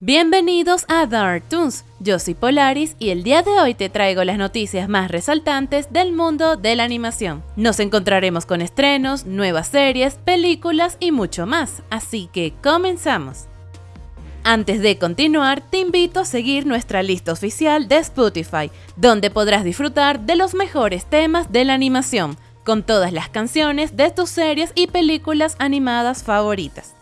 Bienvenidos a Dark Toons, yo soy Polaris y el día de hoy te traigo las noticias más resaltantes del mundo de la animación. Nos encontraremos con estrenos, nuevas series, películas y mucho más, así que comenzamos. Antes de continuar, te invito a seguir nuestra lista oficial de Spotify, donde podrás disfrutar de los mejores temas de la animación, con todas las canciones de tus series y películas animadas favoritas.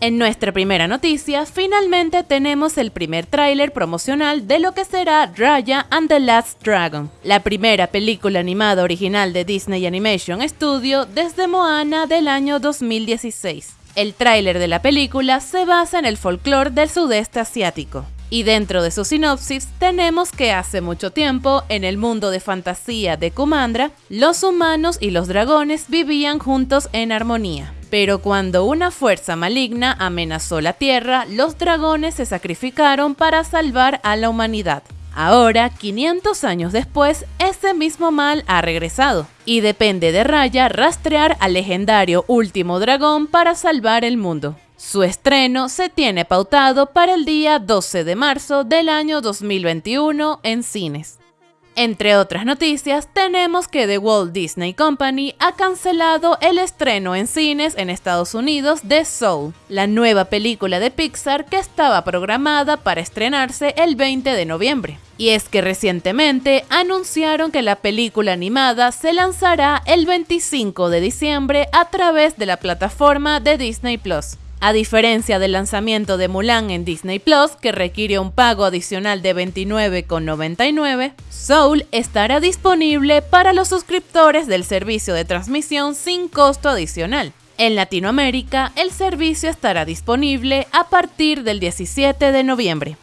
En nuestra primera noticia, finalmente tenemos el primer tráiler promocional de lo que será Raya and the Last Dragon, la primera película animada original de Disney Animation Studio desde Moana del año 2016. El tráiler de la película se basa en el folclore del sudeste asiático. Y dentro de su sinopsis tenemos que hace mucho tiempo, en el mundo de fantasía de Kumandra, los humanos y los dragones vivían juntos en armonía. Pero cuando una fuerza maligna amenazó la Tierra, los dragones se sacrificaron para salvar a la humanidad. Ahora, 500 años después, ese mismo mal ha regresado, y depende de Raya rastrear al legendario último dragón para salvar el mundo. Su estreno se tiene pautado para el día 12 de marzo del año 2021 en cines. Entre otras noticias, tenemos que The Walt Disney Company ha cancelado el estreno en cines en Estados Unidos de Soul, la nueva película de Pixar que estaba programada para estrenarse el 20 de noviembre. Y es que recientemente anunciaron que la película animada se lanzará el 25 de diciembre a través de la plataforma de Disney Plus. A diferencia del lanzamiento de Mulan en Disney Plus, que requiere un pago adicional de $29,99, Soul estará disponible para los suscriptores del servicio de transmisión sin costo adicional. En Latinoamérica, el servicio estará disponible a partir del 17 de noviembre.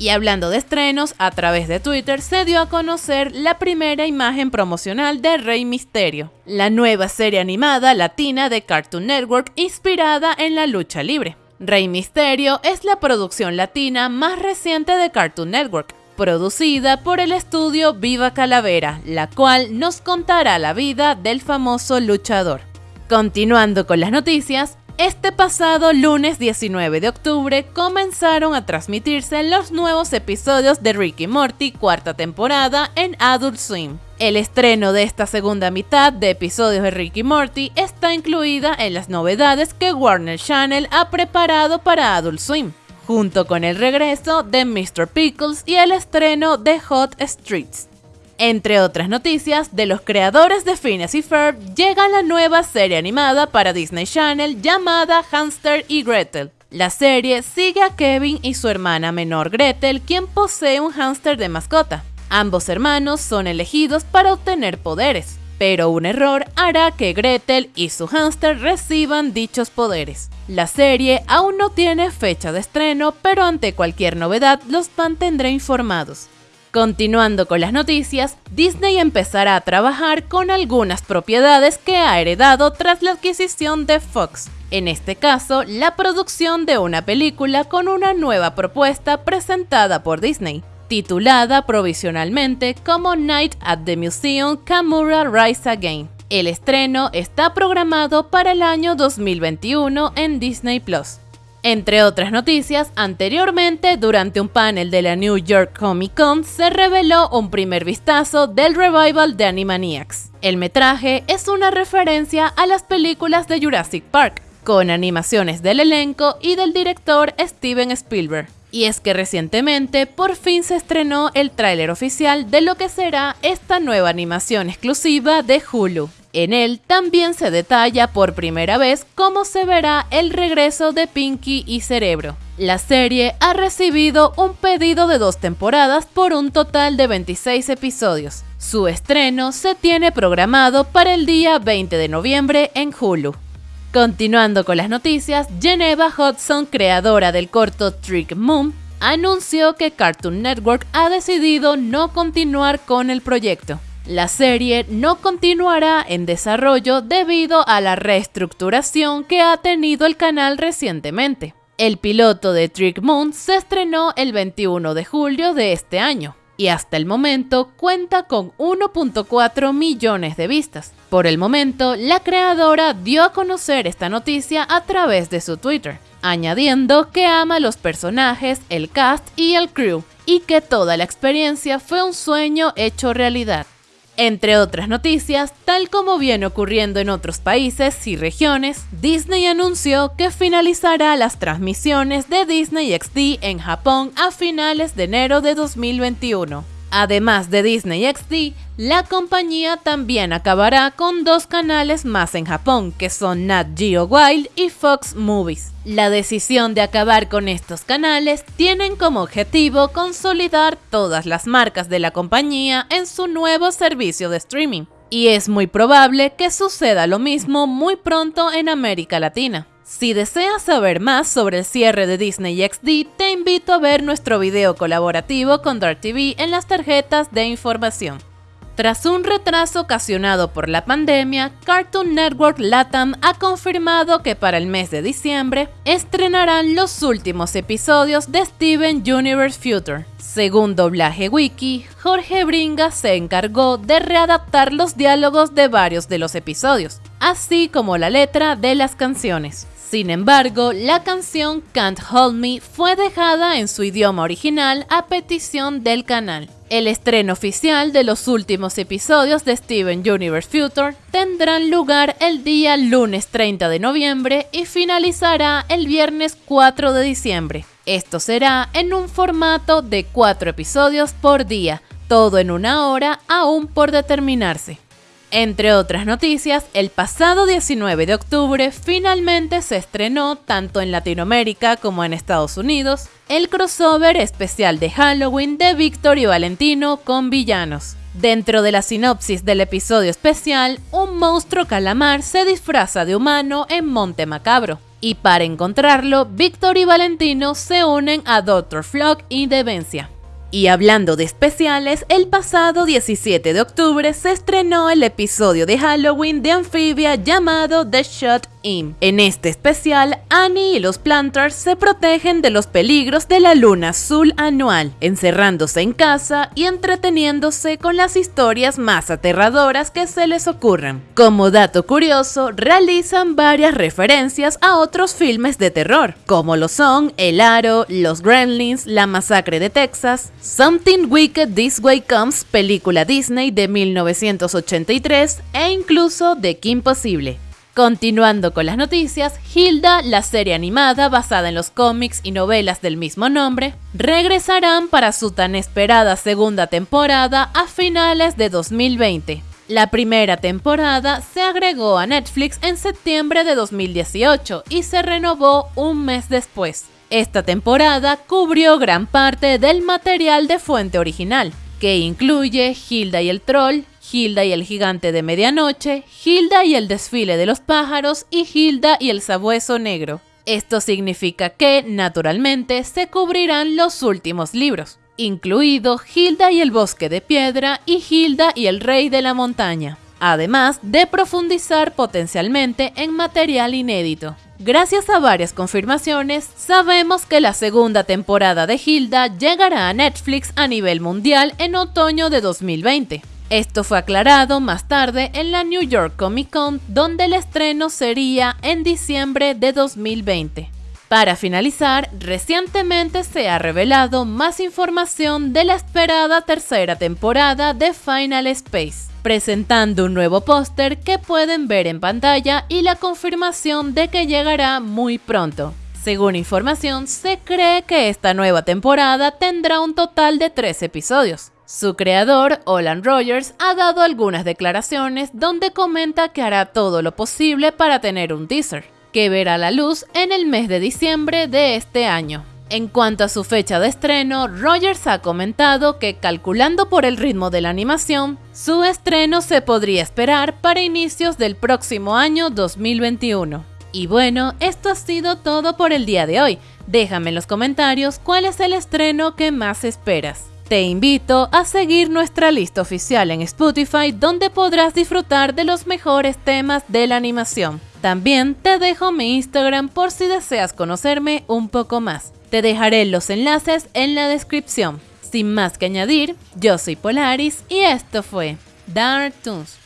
Y hablando de estrenos, a través de Twitter se dio a conocer la primera imagen promocional de Rey Misterio, la nueva serie animada latina de Cartoon Network inspirada en la lucha libre. Rey Misterio es la producción latina más reciente de Cartoon Network, producida por el estudio Viva Calavera, la cual nos contará la vida del famoso luchador. Continuando con las noticias, este pasado lunes 19 de octubre comenzaron a transmitirse los nuevos episodios de Ricky Morty cuarta temporada en Adult Swim. El estreno de esta segunda mitad de episodios de Ricky Morty está incluida en las novedades que Warner Channel ha preparado para Adult Swim, junto con el regreso de Mr. Pickles y el estreno de Hot Streets. Entre otras noticias, de los creadores de Phineas y Ferb llega la nueva serie animada para Disney Channel llamada Hamster y Gretel. La serie sigue a Kevin y su hermana menor Gretel, quien posee un hámster de mascota. Ambos hermanos son elegidos para obtener poderes, pero un error hará que Gretel y su hámster reciban dichos poderes. La serie aún no tiene fecha de estreno, pero ante cualquier novedad los mantendré informados. Continuando con las noticias, Disney empezará a trabajar con algunas propiedades que ha heredado tras la adquisición de Fox. En este caso, la producción de una película con una nueva propuesta presentada por Disney, titulada provisionalmente como Night at the Museum Kamura Rise Again. El estreno está programado para el año 2021 en Disney Plus. Entre otras noticias, anteriormente durante un panel de la New York Comic Con se reveló un primer vistazo del revival de Animaniacs. El metraje es una referencia a las películas de Jurassic Park, con animaciones del elenco y del director Steven Spielberg. Y es que recientemente por fin se estrenó el tráiler oficial de lo que será esta nueva animación exclusiva de Hulu. En él también se detalla por primera vez cómo se verá el regreso de Pinky y Cerebro. La serie ha recibido un pedido de dos temporadas por un total de 26 episodios. Su estreno se tiene programado para el día 20 de noviembre en Hulu. Continuando con las noticias, Geneva Hudson, creadora del corto Trick Moon, anunció que Cartoon Network ha decidido no continuar con el proyecto. La serie no continuará en desarrollo debido a la reestructuración que ha tenido el canal recientemente. El piloto de Trick Moon se estrenó el 21 de julio de este año y hasta el momento cuenta con 1.4 millones de vistas. Por el momento, la creadora dio a conocer esta noticia a través de su Twitter, añadiendo que ama los personajes, el cast y el crew, y que toda la experiencia fue un sueño hecho realidad. Entre otras noticias, tal como viene ocurriendo en otros países y regiones, Disney anunció que finalizará las transmisiones de Disney XD en Japón a finales de enero de 2021. Además de Disney XD, la compañía también acabará con dos canales más en Japón, que son Nat Geo Wild y Fox Movies. La decisión de acabar con estos canales tienen como objetivo consolidar todas las marcas de la compañía en su nuevo servicio de streaming. Y es muy probable que suceda lo mismo muy pronto en América Latina. Si deseas saber más sobre el cierre de Disney XD, te invito a ver nuestro video colaborativo con Dark TV en las tarjetas de información. Tras un retraso ocasionado por la pandemia, Cartoon Network Latam ha confirmado que para el mes de diciembre estrenarán los últimos episodios de Steven Universe Future. Según Doblaje Wiki, Jorge Bringa se encargó de readaptar los diálogos de varios de los episodios, así como la letra de las canciones. Sin embargo, la canción Can't Hold Me fue dejada en su idioma original a petición del canal. El estreno oficial de los últimos episodios de Steven Universe Future tendrán lugar el día lunes 30 de noviembre y finalizará el viernes 4 de diciembre. Esto será en un formato de 4 episodios por día, todo en una hora aún por determinarse. Entre otras noticias, el pasado 19 de octubre finalmente se estrenó tanto en Latinoamérica como en Estados Unidos el crossover especial de Halloween de Víctor y Valentino con villanos. Dentro de la sinopsis del episodio especial, un monstruo calamar se disfraza de humano en Monte Macabro. Y para encontrarlo, Víctor y Valentino se unen a Dr. Flock y Demencia. Y hablando de especiales, el pasado 17 de octubre se estrenó el episodio de Halloween de Amphibia llamado The Shot En este especial, Annie y los Planters se protegen de los peligros de la luna azul anual, encerrándose en casa y entreteniéndose con las historias más aterradoras que se les ocurran. Como dato curioso, realizan varias referencias a otros filmes de terror, como lo son El Aro, Los Gremlins, La Masacre de Texas, Something Wicked This Way Comes, película Disney de 1983 e incluso The Kim Possible. Continuando con las noticias, Hilda, la serie animada basada en los cómics y novelas del mismo nombre, regresarán para su tan esperada segunda temporada a finales de 2020. La primera temporada se agregó a Netflix en septiembre de 2018 y se renovó un mes después. Esta temporada cubrió gran parte del material de fuente original, que incluye Hilda y el Troll, Hilda y el Gigante de Medianoche, Hilda y el Desfile de los Pájaros y Hilda y el Sabueso Negro. Esto significa que, naturalmente, se cubrirán los últimos libros, incluido Hilda y el Bosque de Piedra y Hilda y el Rey de la Montaña, además de profundizar potencialmente en material inédito. Gracias a varias confirmaciones, sabemos que la segunda temporada de Hilda llegará a Netflix a nivel mundial en otoño de 2020. Esto fue aclarado más tarde en la New York Comic Con, donde el estreno sería en diciembre de 2020. Para finalizar, recientemente se ha revelado más información de la esperada tercera temporada de Final Space presentando un nuevo póster que pueden ver en pantalla y la confirmación de que llegará muy pronto. Según información, se cree que esta nueva temporada tendrá un total de tres episodios. Su creador, Olan Rogers, ha dado algunas declaraciones donde comenta que hará todo lo posible para tener un teaser, que verá la luz en el mes de diciembre de este año. En cuanto a su fecha de estreno, Rogers ha comentado que calculando por el ritmo de la animación, su estreno se podría esperar para inicios del próximo año 2021. Y bueno, esto ha sido todo por el día de hoy. Déjame en los comentarios cuál es el estreno que más esperas. Te invito a seguir nuestra lista oficial en Spotify donde podrás disfrutar de los mejores temas de la animación. También te dejo mi Instagram por si deseas conocerme un poco más. Te dejaré los enlaces en la descripción. Sin más que añadir, yo soy Polaris y esto fue Dark Toons.